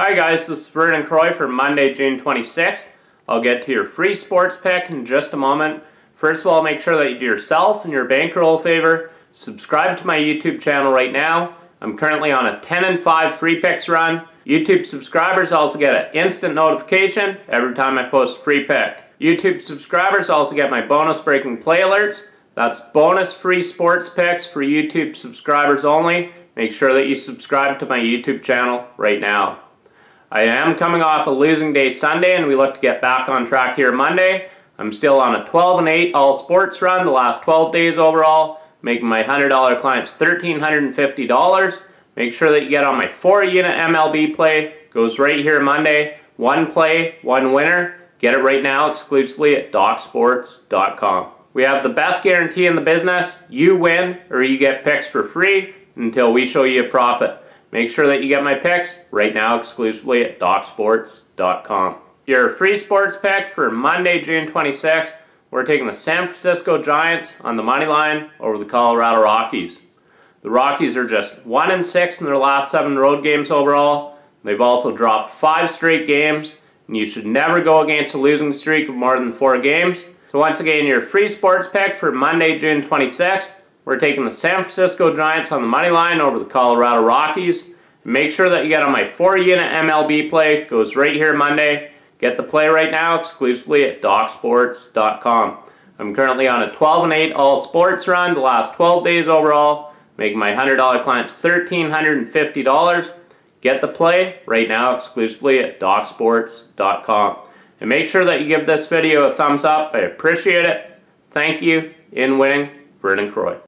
Hi guys, this is Vernon Croy for Monday, June 26th. I'll get to your free sports pick in just a moment. First of all, make sure that you do yourself and your bankroll a favor. Subscribe to my YouTube channel right now. I'm currently on a 10 and 5 free picks run. YouTube subscribers also get an instant notification every time I post a free pick. YouTube subscribers also get my bonus breaking play alerts. That's bonus free sports picks for YouTube subscribers only. Make sure that you subscribe to my YouTube channel right now. I am coming off a losing day Sunday and we look to get back on track here Monday. I'm still on a 12 and 8 all sports run the last 12 days overall, making my $100 clients $1,350. Make sure that you get on my 4 unit MLB play. Goes right here Monday. One play, one winner. Get it right now exclusively at DocSports.com. We have the best guarantee in the business. You win or you get picks for free until we show you a profit. Make sure that you get my picks right now exclusively at DocSports.com. Your free sports pick for Monday, June 26th, we're taking the San Francisco Giants on the money line over the Colorado Rockies. The Rockies are just 1 and 6 in their last 7 road games overall. They've also dropped 5 straight games, and you should never go against a losing streak of more than 4 games. So once again, your free sports pick for Monday, June 26th, we're taking the San Francisco Giants on the money line over the Colorado Rockies. Make sure that you get on my 4-unit MLB play. It Goes right here Monday. Get the play right now exclusively at DocSports.com. I'm currently on a 12 and 8 all sports run the last 12 days overall, making my $100 clients $1,350. Get the play right now exclusively at DocSports.com. And make sure that you give this video a thumbs up. I appreciate it. Thank you. In winning, Vernon Croy.